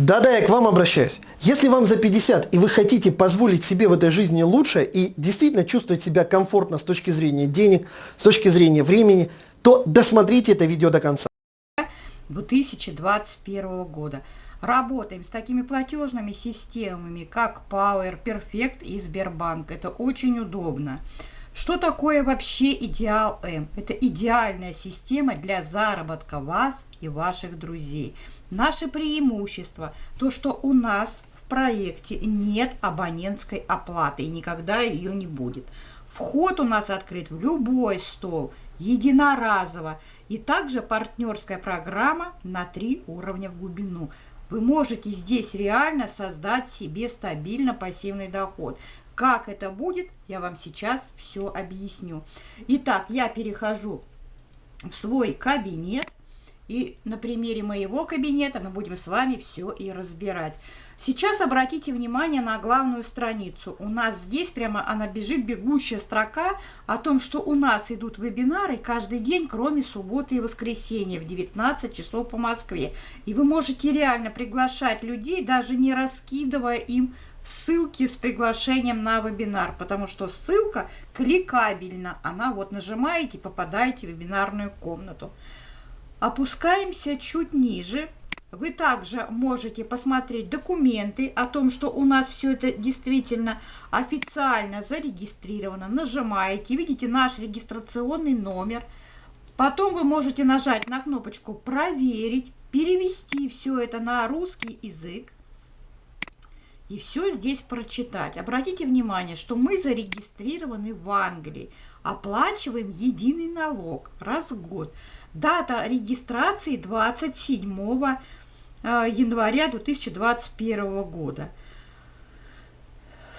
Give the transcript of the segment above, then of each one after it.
Да-да, я к вам обращаюсь. Если вам за 50 и вы хотите позволить себе в этой жизни лучше и действительно чувствовать себя комфортно с точки зрения денег, с точки зрения времени, то досмотрите это видео до конца. 2021 года. Работаем с такими платежными системами, как Power, Perfect и Сбербанк. Это очень удобно. Что такое вообще Идеал М? Это идеальная система для заработка вас и ваших друзей. Наше преимущество, то что у нас в проекте нет абонентской оплаты и никогда ее не будет. Вход у нас открыт в любой стол, единоразово. И также партнерская программа на три уровня в глубину. Вы можете здесь реально создать себе стабильно пассивный доход. Как это будет, я вам сейчас все объясню. Итак, я перехожу в свой кабинет. И на примере моего кабинета мы будем с вами все и разбирать. Сейчас обратите внимание на главную страницу. У нас здесь прямо она бежит, бегущая строка о том, что у нас идут вебинары каждый день, кроме субботы и воскресенья в 19 часов по Москве. И вы можете реально приглашать людей, даже не раскидывая им ссылки с приглашением на вебинар, потому что ссылка кликабельна. Она вот нажимаете, попадаете в вебинарную комнату. Опускаемся чуть ниже. Вы также можете посмотреть документы о том, что у нас все это действительно официально зарегистрировано. Нажимаете, видите наш регистрационный номер. Потом вы можете нажать на кнопочку «Проверить», перевести все это на русский язык и все здесь прочитать. Обратите внимание, что мы зарегистрированы в Англии, оплачиваем единый налог раз в год. Дата регистрации 27 э, января 2021 года.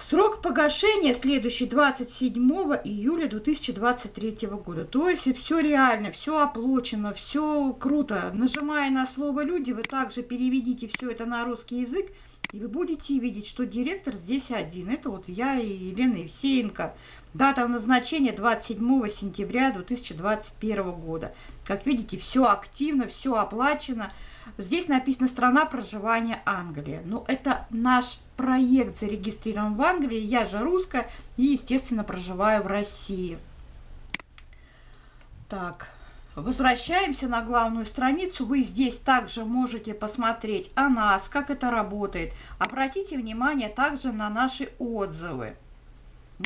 Срок погашения следующий 27 июля 2023 года. То есть все реально, все оплачено, все круто. Нажимая на слово «люди», вы также переведите все это на русский язык, и вы будете видеть, что директор здесь один. Это вот я и Елена Евсеенко. Дата назначения 27 сентября 2021 года. Как видите, все активно, все оплачено. Здесь написано «Страна проживания Англия». Но это наш проект зарегистрирован в Англии. Я же русская и, естественно, проживаю в России. Так, Возвращаемся на главную страницу. Вы здесь также можете посмотреть о нас, как это работает. Обратите внимание также на наши отзывы.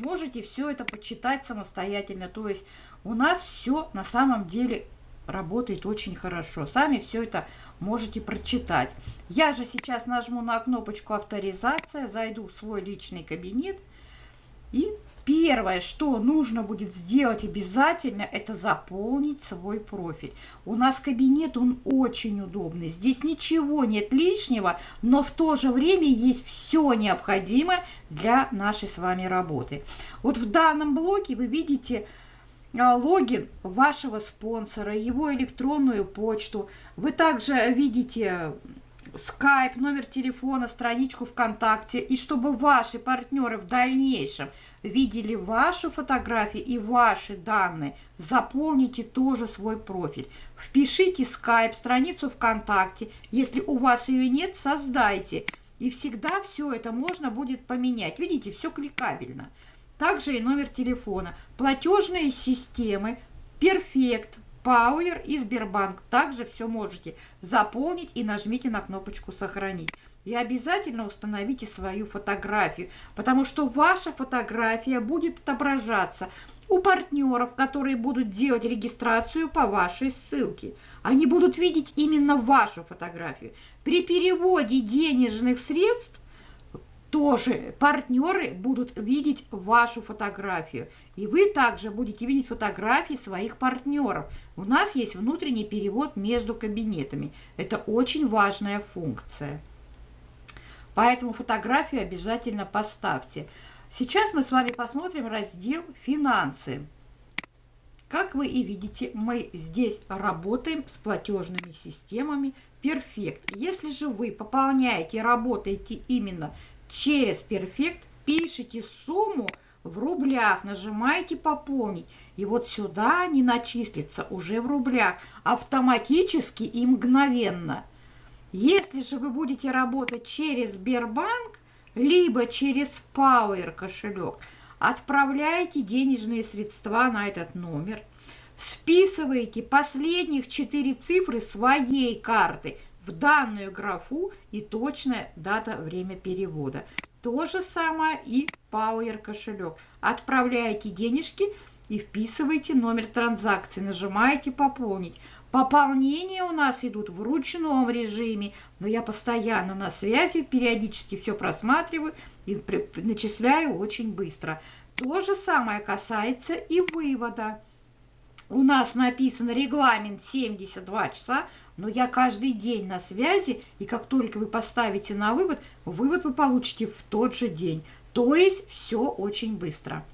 Можете все это почитать самостоятельно. То есть у нас все на самом деле работает очень хорошо. Сами все это можете прочитать. Я же сейчас нажму на кнопочку авторизация, зайду в свой личный кабинет и Первое, что нужно будет сделать обязательно, это заполнить свой профиль. У нас кабинет, он очень удобный. Здесь ничего нет лишнего, но в то же время есть все необходимое для нашей с вами работы. Вот в данном блоке вы видите а, логин вашего спонсора, его электронную почту. Вы также видите скайп, номер телефона, страничку ВКонтакте, и чтобы ваши партнеры в дальнейшем видели вашу фотографию и ваши данные, заполните тоже свой профиль. Впишите скайп, страницу ВКонтакте, если у вас ее нет, создайте. И всегда все это можно будет поменять. Видите, все кликабельно. Также и номер телефона. Платежные системы, перфект, Power и Сбербанк. Также все можете заполнить и нажмите на кнопочку «Сохранить». И обязательно установите свою фотографию, потому что ваша фотография будет отображаться у партнеров, которые будут делать регистрацию по вашей ссылке. Они будут видеть именно вашу фотографию. При переводе денежных средств тоже партнеры будут видеть вашу фотографию. И вы также будете видеть фотографии своих партнеров. У нас есть внутренний перевод между кабинетами. Это очень важная функция. Поэтому фотографию обязательно поставьте. Сейчас мы с вами посмотрим раздел «Финансы». Как вы и видите, мы здесь работаем с платежными системами Perfect. Если же вы пополняете, работаете именно через Perfect пишите сумму в рублях, нажимаете «Пополнить». И вот сюда они начислятся уже в рублях автоматически и мгновенно. Если же вы будете работать через Сбербанк, либо через Power кошелек, отправляете денежные средства на этот номер, списываете последних четыре цифры своей карты в данную графу и точная дата, время перевода. То же самое и Power кошелек. Отправляете денежки и вписываете номер транзакции, нажимаете «Пополнить». Пополнения у нас идут в ручном режиме, но я постоянно на связи, периодически все просматриваю и начисляю очень быстро. То же самое касается и вывода. У нас написан регламент 72 часа, но я каждый день на связи, и как только вы поставите на вывод, вывод вы получите в тот же день. То есть все очень быстро.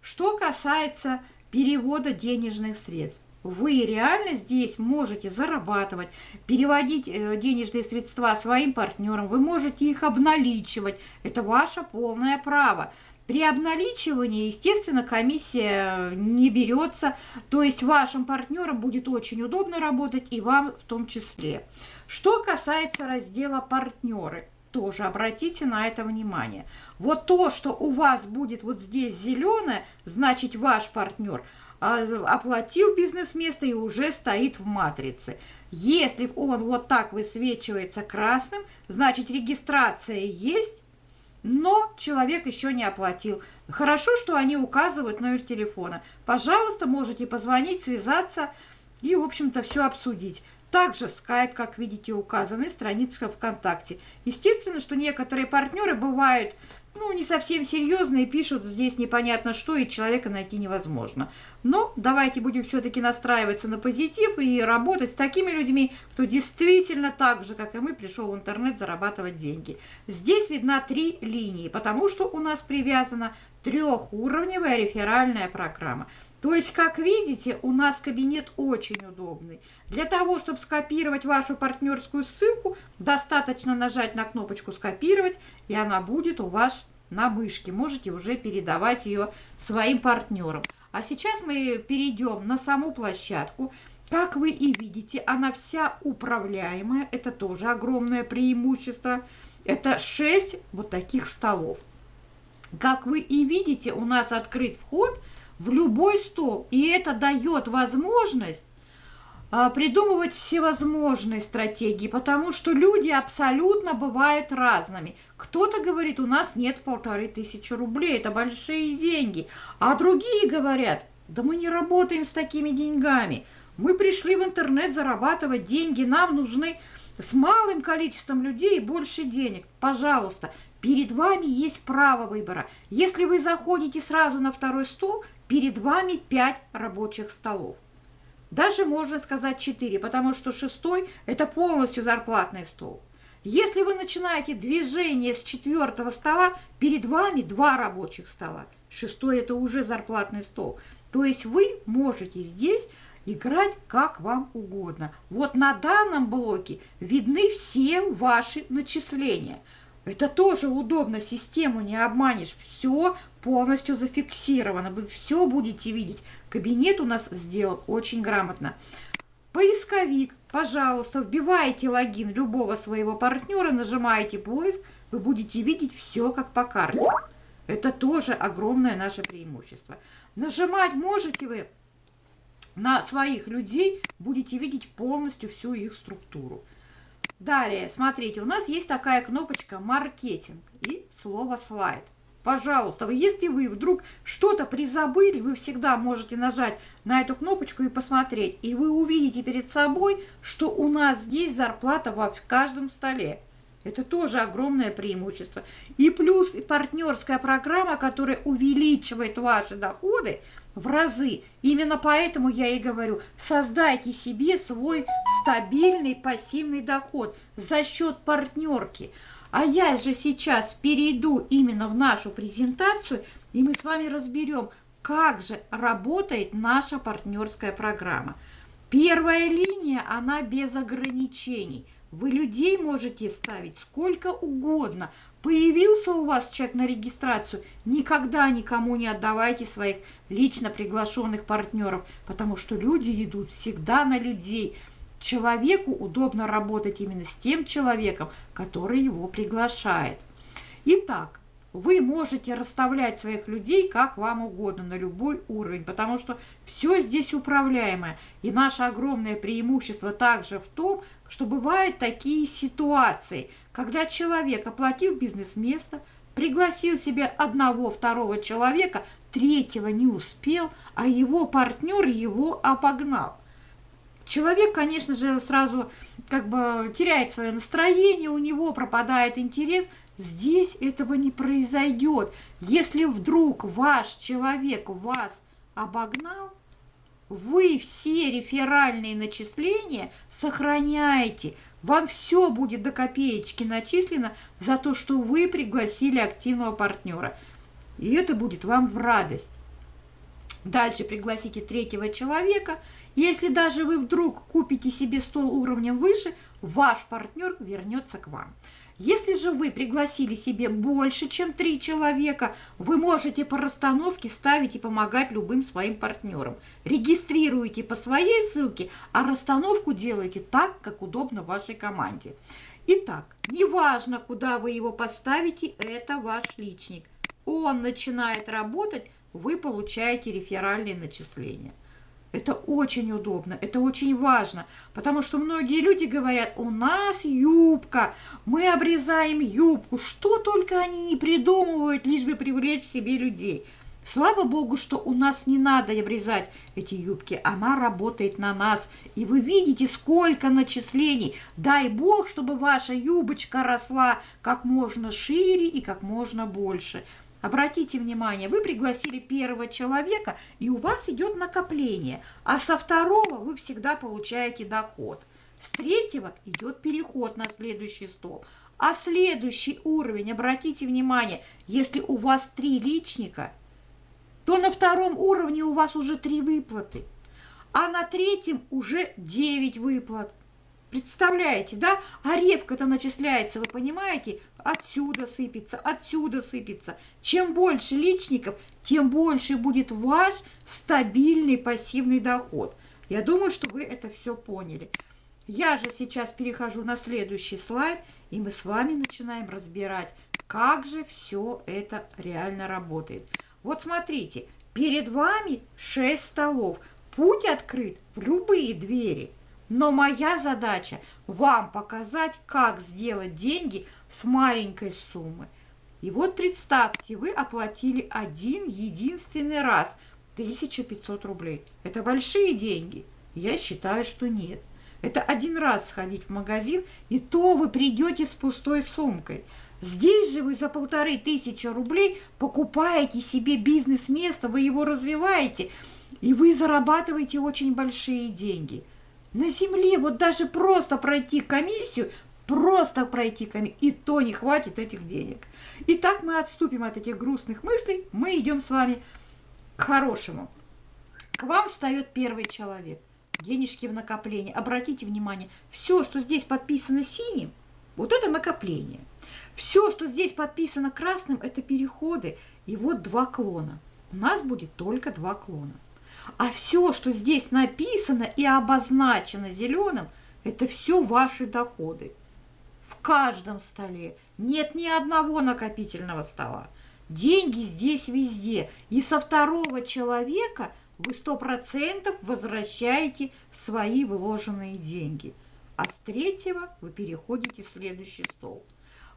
Что касается перевода денежных средств. Вы реально здесь можете зарабатывать, переводить э, денежные средства своим партнерам, вы можете их обналичивать. Это ваше полное право. При обналичивании, естественно, комиссия не берется, то есть вашим партнерам будет очень удобно работать и вам в том числе. Что касается раздела «Партнеры», тоже обратите на это внимание. Вот то, что у вас будет вот здесь зеленое, значит ваш партнер а, оплатил бизнес-место и уже стоит в матрице. Если он вот так высвечивается красным, значит регистрация есть, но человек еще не оплатил. Хорошо, что они указывают номер телефона. Пожалуйста, можете позвонить, связаться и, в общем-то, все обсудить. Также Skype, как видите, указаны, страница ВКонтакте. Естественно, что некоторые партнеры бывают ну, не совсем серьезные, пишут здесь непонятно что, и человека найти невозможно. Но давайте будем все-таки настраиваться на позитив и работать с такими людьми, кто действительно так же, как и мы, пришел в интернет зарабатывать деньги. Здесь видна три линии, потому что у нас привязана трехуровневая реферальная программа. То есть, как видите, у нас кабинет очень удобный. Для того, чтобы скопировать вашу партнерскую ссылку, достаточно нажать на кнопочку «Скопировать», и она будет у вас на мышке. Можете уже передавать ее своим партнерам. А сейчас мы перейдем на саму площадку. Как вы и видите, она вся управляемая. Это тоже огромное преимущество. Это 6 вот таких столов. Как вы и видите, у нас открыт вход – в любой стол. И это дает возможность а, придумывать всевозможные стратегии, потому что люди абсолютно бывают разными. Кто-то говорит, у нас нет полторы тысячи рублей, это большие деньги. А другие говорят, да мы не работаем с такими деньгами. Мы пришли в интернет зарабатывать деньги, нам нужны с малым количеством людей больше денег. Пожалуйста, перед вами есть право выбора. Если вы заходите сразу на второй стол, перед вами 5 рабочих столов. Даже можно сказать 4, потому что шестой – это полностью зарплатный стол. Если вы начинаете движение с четвертого стола, перед вами два рабочих стола. Шестой – это уже зарплатный стол. То есть вы можете здесь играть как вам угодно. Вот на данном блоке видны все ваши начисления – это тоже удобно, систему не обманешь. Все полностью зафиксировано. Вы все будете видеть. Кабинет у нас сделан очень грамотно. Поисковик, пожалуйста, вбивайте логин любого своего партнера, нажимаете поиск, вы будете видеть все как по карте. Это тоже огромное наше преимущество. Нажимать можете вы на своих людей, будете видеть полностью всю их структуру. Далее, смотрите, у нас есть такая кнопочка «Маркетинг» и слово «Слайд». Пожалуйста, если вы вдруг что-то призабыли, вы всегда можете нажать на эту кнопочку и посмотреть. И вы увидите перед собой, что у нас здесь зарплата в каждом столе. Это тоже огромное преимущество. И плюс партнерская программа, которая увеличивает ваши доходы – в разы. Именно поэтому я и говорю, создайте себе свой стабильный пассивный доход за счет партнерки. А я же сейчас перейду именно в нашу презентацию, и мы с вами разберем, как же работает наша партнерская программа. Первая линия, она без ограничений. Вы людей можете ставить сколько угодно. Появился у вас человек на регистрацию, никогда никому не отдавайте своих лично приглашенных партнеров, потому что люди идут всегда на людей. человеку удобно работать именно с тем человеком, который его приглашает. Итак, вы можете расставлять своих людей как вам угодно, на любой уровень, потому что все здесь управляемое. И наше огромное преимущество также в том, что бывают такие ситуации, когда человек оплатил бизнес-место, пригласил себе одного, второго человека, третьего не успел, а его партнер его обогнал. Человек, конечно же, сразу как бы теряет свое настроение, у него пропадает интерес – Здесь этого не произойдет. Если вдруг ваш человек вас обогнал, вы все реферальные начисления сохраняете. Вам все будет до копеечки начислено за то, что вы пригласили активного партнера. И это будет вам в радость. Дальше пригласите третьего человека. Если даже вы вдруг купите себе стол уровнем выше, ваш партнер вернется к вам. Если же вы пригласили себе больше, чем три человека, вы можете по расстановке ставить и помогать любым своим партнерам. Регистрируйте по своей ссылке, а расстановку делайте так, как удобно вашей команде. Итак, неважно, куда вы его поставите, это ваш личник. Он начинает работать, вы получаете реферальные начисления. Это очень удобно, это очень важно, потому что многие люди говорят, у нас юбка, мы обрезаем юбку, что только они не придумывают, лишь бы привлечь себе людей. Слава Богу, что у нас не надо обрезать эти юбки, она работает на нас. И вы видите, сколько начислений. Дай Бог, чтобы ваша юбочка росла как можно шире и как можно больше. Обратите внимание, вы пригласили первого человека, и у вас идет накопление, а со второго вы всегда получаете доход. С третьего идет переход на следующий стол. А следующий уровень, обратите внимание, если у вас три личника, то на втором уровне у вас уже три выплаты, а на третьем уже 9 выплат. Представляете, да? А репка-то начисляется, вы понимаете? Отсюда сыпется, отсюда сыпется. Чем больше личников, тем больше будет ваш стабильный пассивный доход. Я думаю, что вы это все поняли. Я же сейчас перехожу на следующий слайд, и мы с вами начинаем разбирать, как же все это реально работает. Вот смотрите, перед вами 6 столов. Путь открыт в любые двери – но моя задача вам показать, как сделать деньги с маленькой суммы. И вот представьте, вы оплатили один единственный раз 1500 рублей. Это большие деньги? Я считаю, что нет. Это один раз сходить в магазин, и то вы придете с пустой сумкой. Здесь же вы за полторы тысячи рублей покупаете себе бизнес-место, вы его развиваете, и вы зарабатываете очень большие деньги – на земле вот даже просто пройти комиссию, просто пройти комиссию, и то не хватит этих денег. Итак, мы отступим от этих грустных мыслей, мы идем с вами к хорошему. К вам встает первый человек. Денежки в накоплении. Обратите внимание, все, что здесь подписано синим, вот это накопление. Все, что здесь подписано красным, это переходы. И вот два клона. У нас будет только два клона. А все, что здесь написано и обозначено зеленым, это все ваши доходы. В каждом столе нет ни одного накопительного стола. Деньги здесь везде. И со второго человека вы сто процентов возвращаете свои вложенные деньги. А с третьего вы переходите в следующий стол.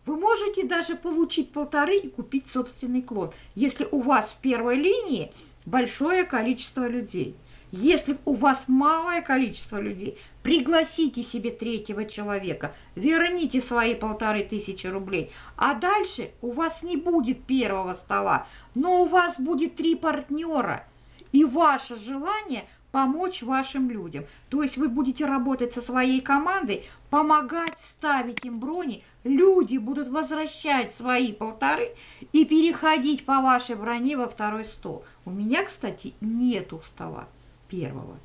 Вы можете даже получить полторы и купить собственный клон, если у вас в первой линии большое количество людей. Если у вас малое количество людей, пригласите себе третьего человека, верните свои полторы тысячи рублей, а дальше у вас не будет первого стола, но у вас будет три партнера. И ваше желание помочь вашим людям. То есть вы будете работать со своей командой, помогать ставить им брони, люди будут возвращать свои полторы и переходить по вашей броне во второй стол. У меня, кстати, нету стола первого.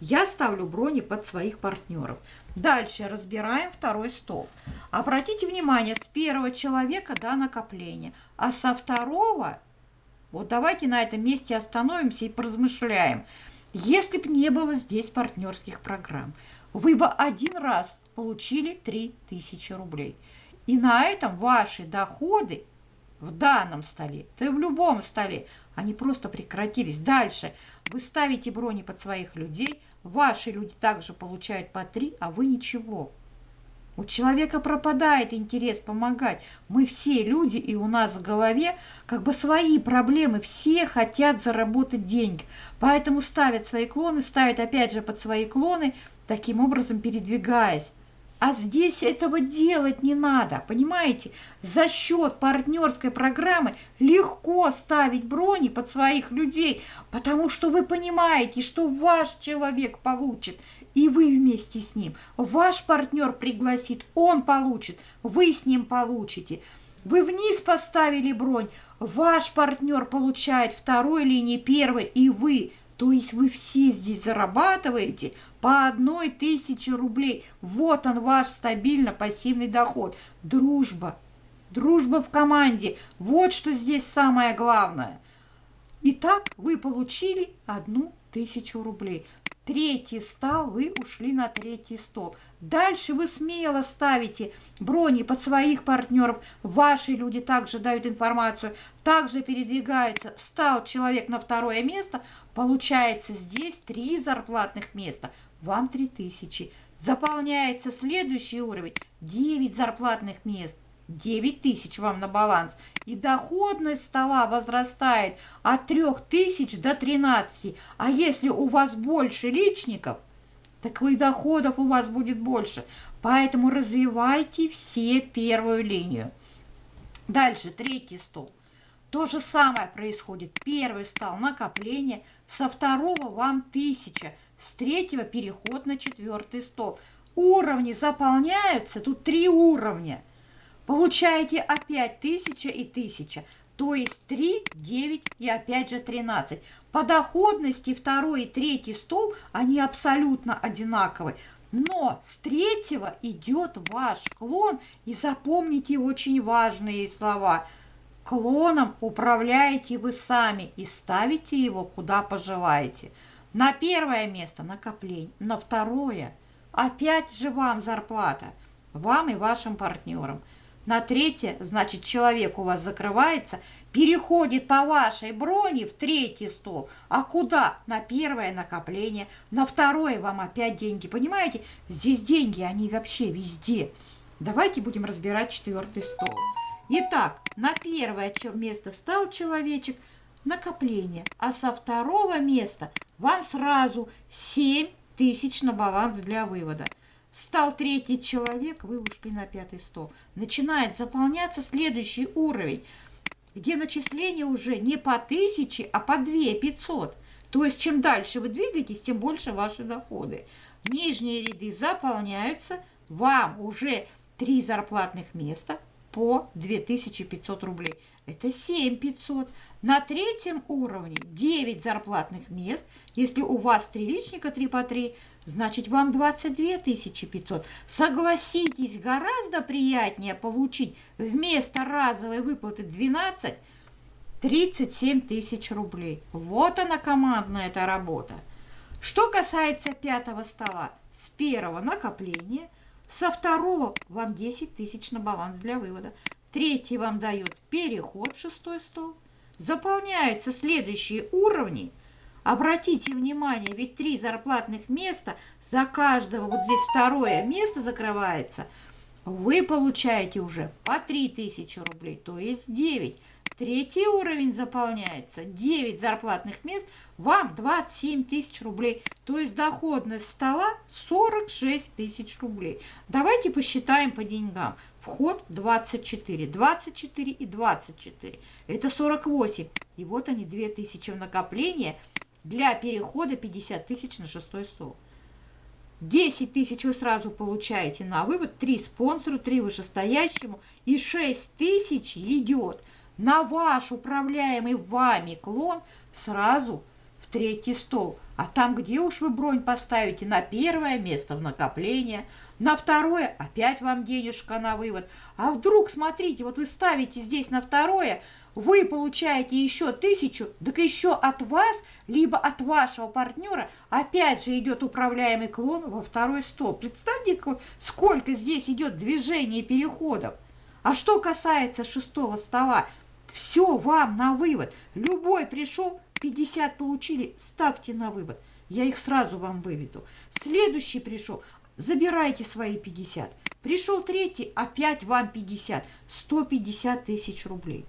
Я ставлю брони под своих партнеров. Дальше разбираем второй стол. Обратите внимание, с первого человека до накопления, а со второго, вот давайте на этом месте остановимся и поразмышляем – Если бы не было здесь партнерских программ, вы бы один раз получили 3000 рублей. И на этом ваши доходы в данном столе, да и в любом столе, они просто прекратились. Дальше вы ставите брони под своих людей, ваши люди также получают по 3, а вы ничего. У человека пропадает интерес помогать. Мы все люди, и у нас в голове как бы свои проблемы. Все хотят заработать деньги. Поэтому ставят свои клоны, ставят опять же под свои клоны, таким образом передвигаясь. А здесь этого делать не надо, понимаете? За счет партнерской программы легко ставить брони под своих людей, потому что вы понимаете, что ваш человек получит, и вы вместе с ним. Ваш партнер пригласит, он получит, вы с ним получите. Вы вниз поставили бронь, ваш партнер получает второй линии первой, и вы – то есть вы все здесь зарабатываете по одной тысяче рублей. Вот он ваш стабильно пассивный доход. Дружба. Дружба в команде. Вот что здесь самое главное. Итак, вы получили одну тысячу рублей. Третий встал, вы ушли на третий стол. Дальше вы смело ставите брони под своих партнеров. Ваши люди также дают информацию, также передвигаются. Встал человек на второе место, получается здесь три зарплатных места. Вам 3000. Заполняется следующий уровень, 9 зарплатных мест. 9 тысяч вам на баланс. И доходность стола возрастает от 3 тысяч до 13. А если у вас больше личников, так и доходов у вас будет больше. Поэтому развивайте все первую линию. Дальше, третий стол. То же самое происходит. Первый стал накопление, со второго вам 1000, с третьего переход на четвертый стол. Уровни заполняются, тут три уровня – Получаете опять 1000 и 1000, то есть 3, 9 и опять же 13. По доходности второй и третий стол, они абсолютно одинаковые. Но с третьего идет ваш клон, и запомните очень важные слова. Клоном управляете вы сами и ставите его куда пожелаете. На первое место накопление, на второе опять же вам зарплата, вам и вашим партнерам – на третье, значит, человек у вас закрывается, переходит по вашей броне в третий стол. А куда? На первое накопление, на второе вам опять деньги. Понимаете? Здесь деньги, они вообще везде. Давайте будем разбирать четвертый стол. Итак, на первое место встал человечек, накопление. А со второго места вам сразу 7 тысяч на баланс для вывода. Встал третий человек, вы ушли на пятый стол. Начинает заполняться следующий уровень, где начисление уже не по тысяче, а по две пятьсот. То есть, чем дальше вы двигаетесь, тем больше ваши доходы. Нижние ряды заполняются, вам уже три зарплатных места по 2500 рублей. Это 7500. На третьем уровне 9 зарплатных мест. Если у вас три личника 3 по 3, значит вам 22 500. Согласитесь, гораздо приятнее получить вместо разовой выплаты 12 37 тысяч рублей. Вот она командная эта работа. Что касается пятого стола, с первого накопления, со второго вам 10 тысяч на баланс для вывода. Третий вам дает переход шестой стол. Заполняются следующие уровни – Обратите внимание, ведь три зарплатных места, за каждого вот здесь второе место закрывается, вы получаете уже по 3000 рублей, то есть 9. Третий уровень заполняется, 9 зарплатных мест, вам 27 тысяч рублей, то есть доходность стола 46 тысяч рублей. Давайте посчитаем по деньгам. Вход 24, 24 и 24, это 48. И вот они 2000 в накопление – для перехода 50 тысяч на шестой стол. 10 тысяч вы сразу получаете на вывод, 3 спонсору, 3 вышестоящему и 6 тысяч идет на ваш управляемый вами клон сразу в третий стол. А там, где уж вы бронь поставите, на первое место в накопление, на второе опять вам денежка на вывод. А вдруг, смотрите, вот вы ставите здесь на второе, вы получаете еще тысячу, так еще от вас, либо от вашего партнера, опять же идет управляемый клон во второй стол. Представьте, сколько здесь идет движений и переходов. А что касается шестого стола, все вам на вывод. Любой пришел, 50 получили, ставьте на вывод. Я их сразу вам выведу. Следующий пришел, забирайте свои 50. Пришел третий, опять вам 50. 150 тысяч рублей.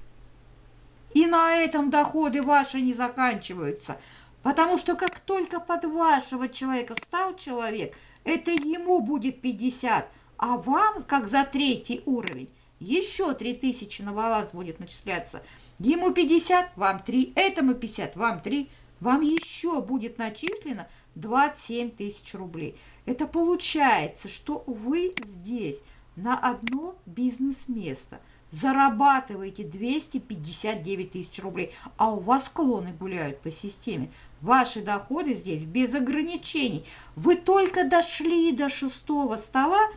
И на этом доходы ваши не заканчиваются. Потому что как только под вашего человека встал человек, это ему будет 50, а вам, как за третий уровень, еще 3000 на баланс будет начисляться. Ему 50, вам 3, этому 50, вам 3, вам еще будет начислено 27 тысяч рублей. Это получается, что вы здесь на одно бизнес-место зарабатываете 259 тысяч рублей, а у вас клоны гуляют по системе. Ваши доходы здесь без ограничений. Вы только дошли до шестого стола,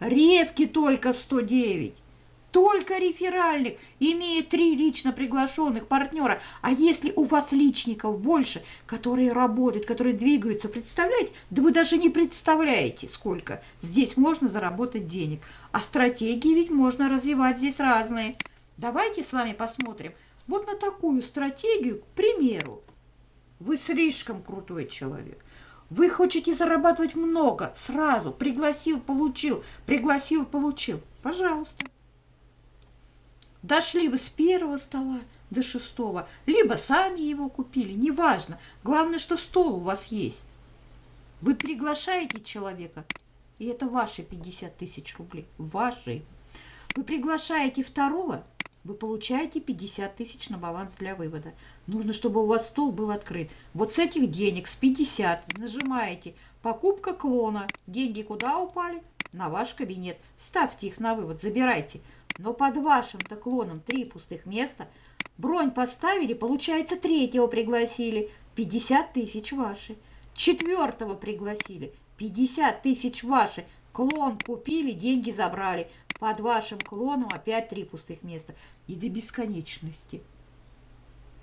ревки только 109 только реферальных, имея три лично приглашенных партнера. А если у вас личников больше, которые работают, которые двигаются, представляете? Да вы даже не представляете, сколько здесь можно заработать денег. А стратегии ведь можно развивать здесь разные. Давайте с вами посмотрим вот на такую стратегию, к примеру. Вы слишком крутой человек. Вы хотите зарабатывать много, сразу, пригласил, получил, пригласил, получил. Пожалуйста. Дошли вы с первого стола до шестого, либо сами его купили, неважно. Главное, что стол у вас есть. Вы приглашаете человека, и это ваши 50 тысяч рублей, ваши. Вы приглашаете второго, вы получаете 50 тысяч на баланс для вывода. Нужно, чтобы у вас стол был открыт. Вот с этих денег, с 50, нажимаете «Покупка клона». Деньги куда упали? На ваш кабинет. Ставьте их на вывод, забирайте но под вашим-то клоном три пустых места. Бронь поставили, получается, третьего пригласили, 50 тысяч ваши. Четвертого пригласили, 50 тысяч ваши. Клон купили, деньги забрали. Под вашим клоном опять три пустых места. И до бесконечности.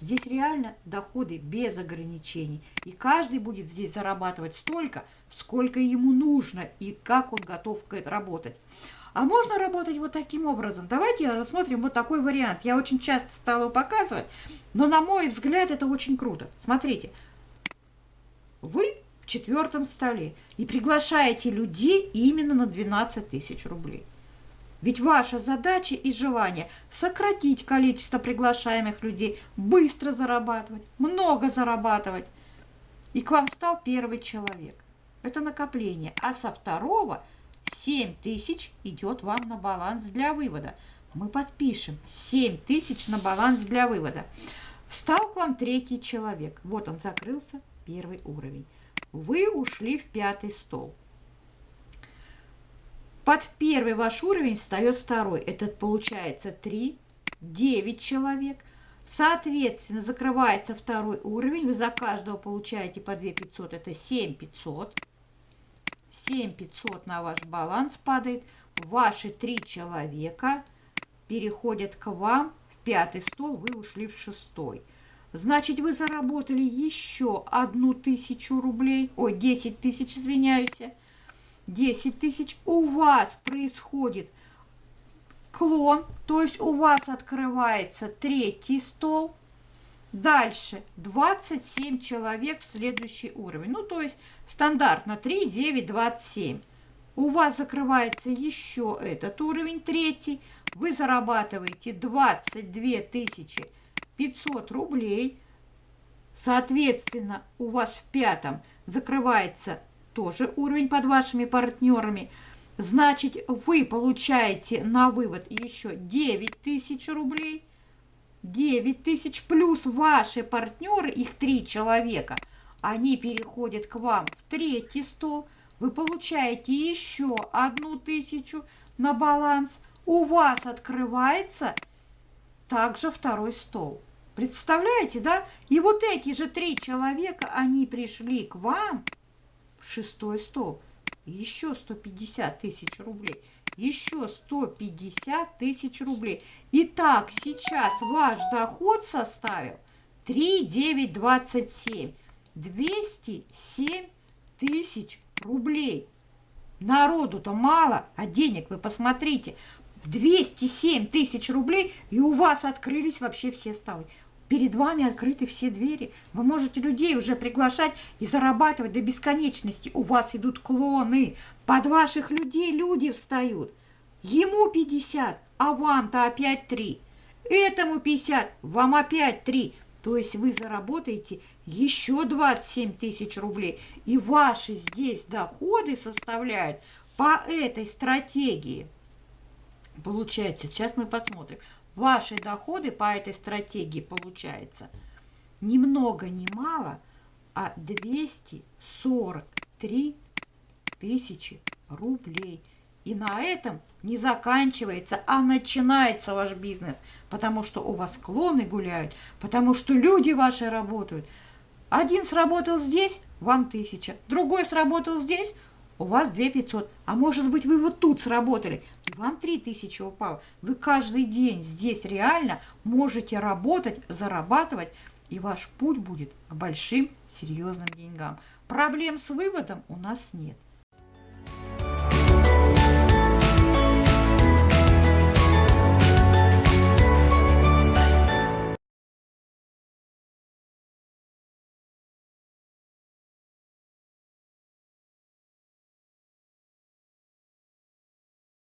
Здесь реально доходы без ограничений. И каждый будет здесь зарабатывать столько, сколько ему нужно и как он готов работать. А можно работать вот таким образом. Давайте рассмотрим вот такой вариант. Я очень часто стала показывать, но на мой взгляд это очень круто. Смотрите, вы в четвертом столе и приглашаете людей именно на 12 тысяч рублей. Ведь ваша задача и желание сократить количество приглашаемых людей, быстро зарабатывать, много зарабатывать. И к вам стал первый человек. Это накопление. А со второго – 7 тысяч идет вам на баланс для вывода. Мы подпишем 7 тысяч на баланс для вывода. Встал к вам третий человек. Вот он закрылся, первый уровень. Вы ушли в пятый стол. Под первый ваш уровень встает второй. Этот получается 3, 9 человек. Соответственно, закрывается второй уровень. Вы за каждого получаете по 2 500. Это 7 500. 7500 на ваш баланс падает. Ваши три человека переходят к вам в пятый стол, вы ушли в шестой. Значит, вы заработали еще одну тысячу рублей, ой, 10 тысяч, извиняюсь, 10 тысяч. У вас происходит клон, то есть у вас открывается третий стол, Дальше 27 человек в следующий уровень. Ну, то есть стандартно 3, 9, 27. У вас закрывается еще этот уровень, третий. Вы зарабатываете 22 тысячи 500 рублей. Соответственно, у вас в пятом закрывается тоже уровень под вашими партнерами. Значит, вы получаете на вывод еще 9 тысяч рублей – 9 тысяч плюс ваши партнеры, их три человека, они переходят к вам в третий стол, вы получаете еще одну тысячу на баланс, у вас открывается также второй стол. Представляете, да? И вот эти же три человека, они пришли к вам в шестой стол. Еще 150 тысяч рублей. Еще 150 тысяч рублей. Итак, сейчас ваш доход составил 3,927. 207 тысяч рублей. Народу-то мало, а денег вы посмотрите. 207 тысяч рублей, и у вас открылись вообще все столы. Перед вами открыты все двери. Вы можете людей уже приглашать и зарабатывать до бесконечности. У вас идут клоны. Под ваших людей люди встают. Ему 50, а вам-то опять 3. Этому 50, вам опять 3. То есть вы заработаете еще 27 тысяч рублей. И ваши здесь доходы составляют по этой стратегии. Получается, сейчас мы посмотрим. Ваши доходы по этой стратегии получается ни много ни мало, а 243 тысячи рублей. И на этом не заканчивается, а начинается ваш бизнес, потому что у вас клоны гуляют, потому что люди ваши работают. Один сработал здесь, вам тысяча, другой сработал здесь, у вас 2 500. А может быть, вы вот тут сработали, и вам 3 тысячи упало. Вы каждый день здесь реально можете работать, зарабатывать, и ваш путь будет к большим серьезным деньгам. Проблем с выводом у нас нет.